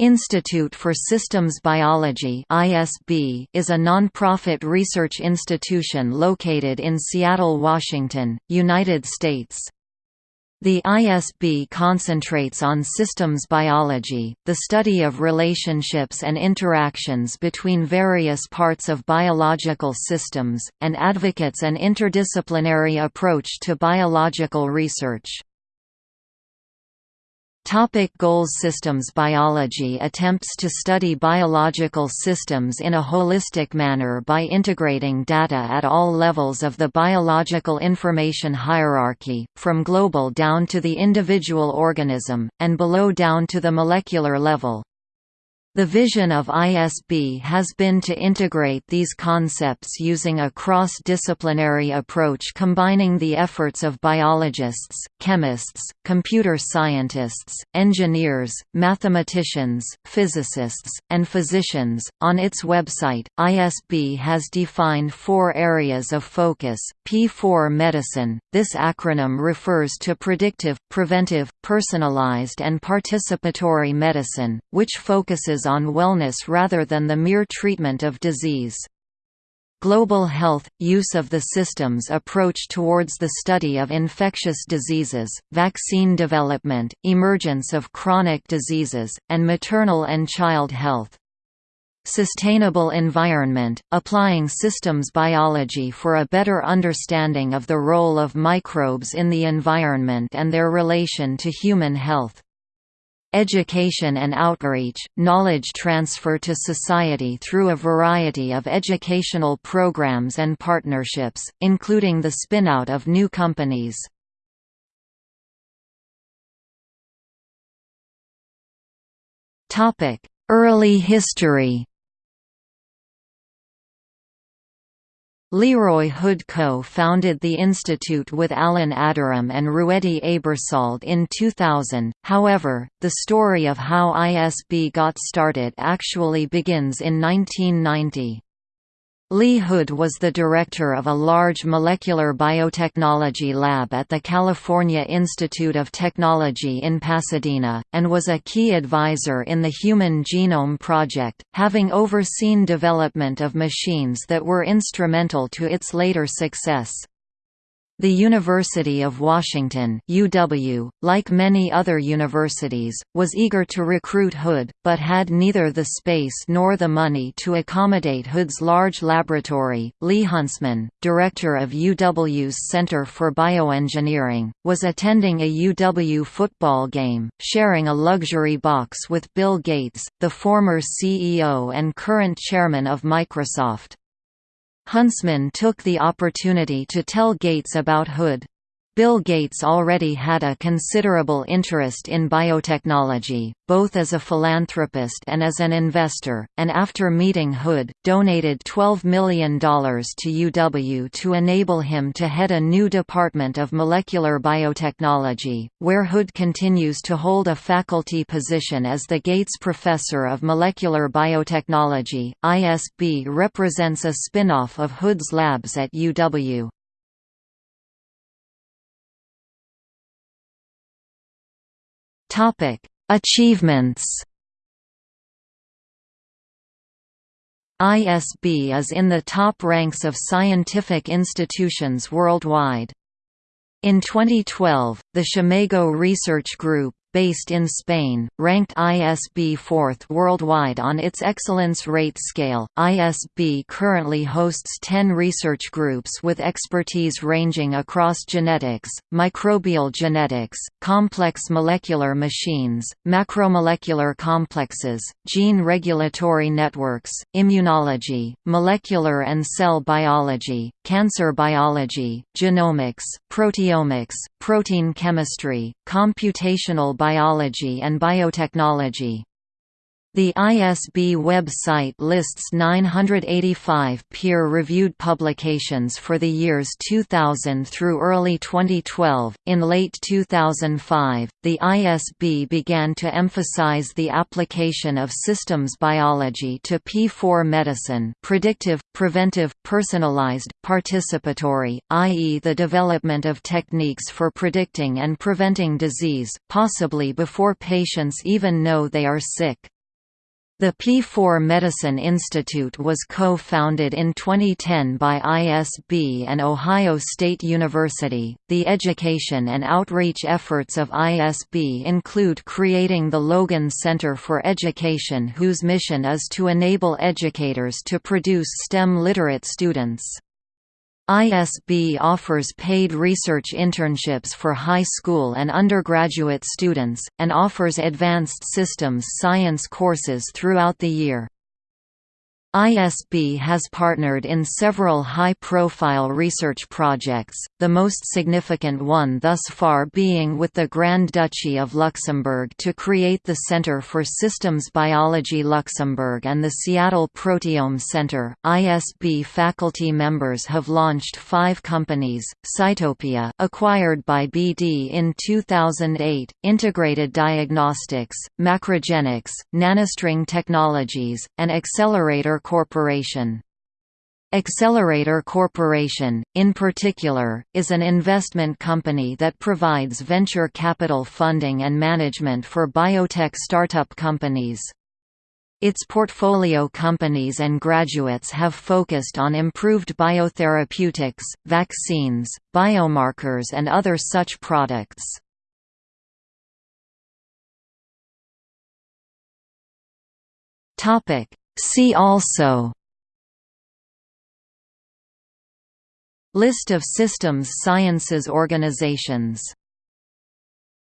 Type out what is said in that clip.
Institute for Systems Biology is a nonprofit research institution located in Seattle, Washington, United States. The ISB concentrates on systems biology, the study of relationships and interactions between various parts of biological systems, and advocates an interdisciplinary approach to biological research. Topic goals Systems biology attempts to study biological systems in a holistic manner by integrating data at all levels of the biological information hierarchy, from global down to the individual organism, and below down to the molecular level. The vision of ISB has been to integrate these concepts using a cross-disciplinary approach combining the efforts of biologists, chemists, computer scientists, engineers, mathematicians, physicists, and physicians. On its website, ISB has defined four areas of focus. P4 Medicine. This acronym refers to predictive, preventive, personalized and participatory medicine, which focuses on wellness rather than the mere treatment of disease. Global health – use of the systems approach towards the study of infectious diseases, vaccine development, emergence of chronic diseases, and maternal and child health. Sustainable environment – applying systems biology for a better understanding of the role of microbes in the environment and their relation to human health. Education and outreach, knowledge transfer to society through a variety of educational programs and partnerships, including the spinout of new companies. Early history Leroy Hood co-founded the institute with Alan Aderem and Ruedi Aebersold in 2000, however, the story of how ISB got started actually begins in 1990. Lee Hood was the director of a large molecular biotechnology lab at the California Institute of Technology in Pasadena, and was a key advisor in the Human Genome Project, having overseen development of machines that were instrumental to its later success. The University of Washington UW, like many other universities, was eager to recruit Hood, but had neither the space nor the money to accommodate Hood's large laboratory. Lee Huntsman, director of UW's Center for Bioengineering, was attending a UW football game, sharing a luxury box with Bill Gates, the former CEO and current chairman of Microsoft. Huntsman took the opportunity to tell Gates about Hood. Bill Gates already had a considerable interest in biotechnology, both as a philanthropist and as an investor, and after meeting Hood, donated $12 million to UW to enable him to head a new department of molecular biotechnology, where Hood continues to hold a faculty position as the Gates Professor of Molecular Biotechnology. ISB represents a spin-off of Hood's labs at UW. Achievements. ISB is in the top ranks of scientific institutions worldwide. In 2012, the SCImago Research Group, based in Spain, ranked ISB fourth worldwide on its excellence rate scale. ISB currently hosts 10 research groups with expertise ranging across genetics, microbial genetics, complex molecular machines, macromolecular complexes, gene regulatory networks, immunology, molecular and cell biology, cancer biology, genomics, proteomics, protein chemistry, computational biology and biotechnology. The ISB website lists 985 peer-reviewed publications for the years 2000 through early 2012. In late 2005, the ISB began to emphasize the application of systems biology to P4 medicine, predictive, preventive, personalized, participatory, i.e. the development of techniques for predicting and preventing disease, possibly before patients even know they are sick. The P4 Medicine Institute was co-founded in 2010 by ISB and Ohio State University. The education and outreach efforts of ISB include creating the Logan Center for Education whose mission is to enable educators to produce STEM literate students. ISB offers paid research internships for high school and undergraduate students, and offers advanced systems science courses throughout the year. ISB has partnered in several high-profile research projects, the most significant one thus far being with the Grand Duchy of Luxembourg to create the Center for Systems Biology Luxembourg and the Seattle Proteome Center. ISB faculty members have launched five companies, Cytopia acquired by BD in 2008, Integrated Diagnostics, Macrogenics, Nanostring Technologies, and Accelerator Corporation. Accelerator Corporation, in particular, is an investment company that provides venture capital funding and management for biotech startup companies. Its portfolio companies and graduates have focused on improved biotherapeutics, vaccines, biomarkers and other such products. See also List of systems sciences organizations